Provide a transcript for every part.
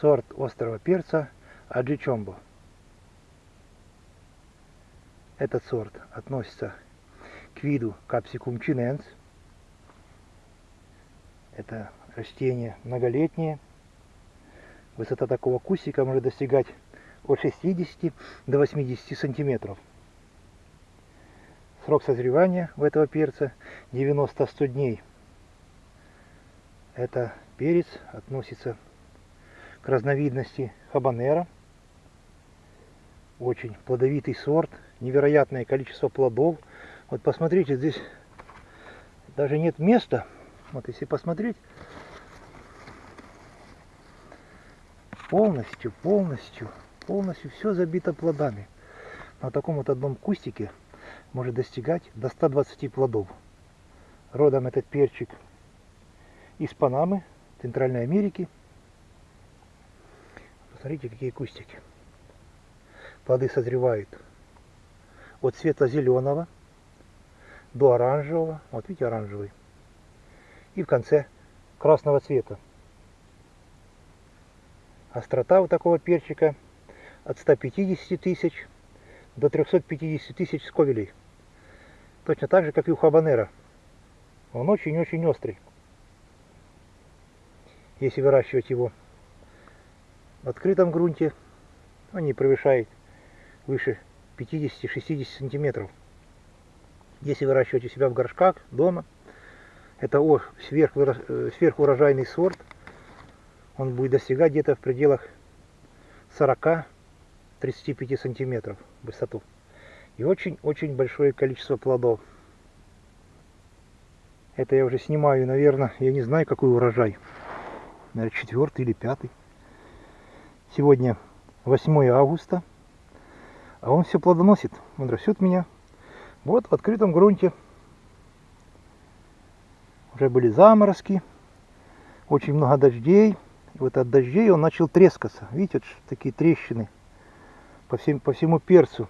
сорт острого перца Аджичомбо. Этот сорт относится к виду Capsicum chinense. Это растение многолетнее. Высота такого кустика может достигать от 60 до 80 сантиметров. Срок созревания у этого перца 90-100 дней. Это перец относится разновидности хабанера. Очень плодовитый сорт, невероятное количество плодов. Вот посмотрите, здесь даже нет места. Вот если посмотреть, полностью, полностью, полностью все забито плодами. На таком вот одном кустике может достигать до 120 плодов. Родом этот перчик из Панамы, Центральной Америки. Посмотрите, какие кустики. Плоды созревают от светло-зеленого до оранжевого. Вот видите, оранжевый. И в конце красного цвета. Острота у такого перчика от 150 тысяч до 350 тысяч сковелей. Точно так же, как и у хабанера. Он очень-очень острый. Если выращивать его открытом грунте, он не превышает выше 50-60 сантиметров. Если выращивать у себя в горшках, дома, это о, э, сверхурожайный сорт, он будет достигать где-то в пределах 40-35 сантиметров в высоту. И очень-очень большое количество плодов. Это я уже снимаю, наверное, я не знаю, какой урожай. Наверное, четвертый или пятый. Сегодня 8 августа. А он все плодоносит. Он растет меня. Вот в открытом грунте. Уже были заморозки. Очень много дождей. И вот от дождей он начал трескаться. Видите, вот такие трещины по, всем, по всему перцу.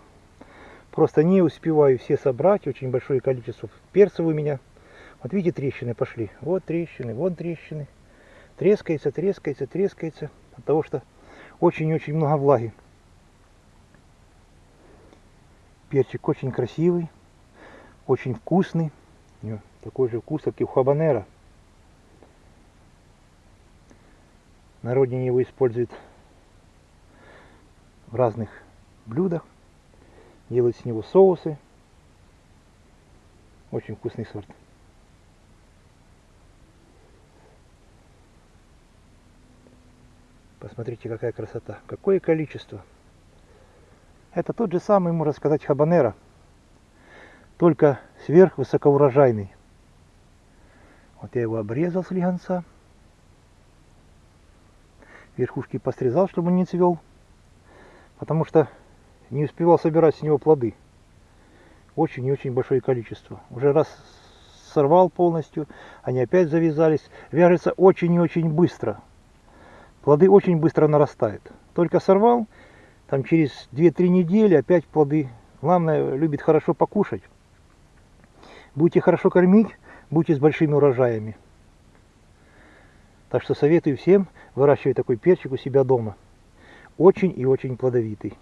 Просто не успеваю все собрать. Очень большое количество перцев у меня. Вот видите, трещины пошли. Вот трещины, вон трещины. Трескается, трескается, трескается. От того, что очень-очень много влаги. Перчик очень красивый, очень вкусный. Такой же вкус, как и у хабанера. На родине его используют в разных блюдах. Делают с него соусы. Очень вкусный сорт. Посмотрите, какая красота. Какое количество. Это тот же самый, можно сказать, хабанера. Только сверхвысокоурожайный. Вот я его обрезал с лиганца. Верхушки посрезал, чтобы он не цвел. Потому что не успевал собирать с него плоды. Очень и очень большое количество. Уже раз сорвал полностью, они опять завязались. Вяжется очень и очень быстро. Плоды очень быстро нарастают. Только сорвал, там через 2-3 недели опять плоды. Главное, любит хорошо покушать. Будете хорошо кормить, будете с большими урожаями. Так что советую всем выращивать такой перчик у себя дома. Очень и очень плодовитый.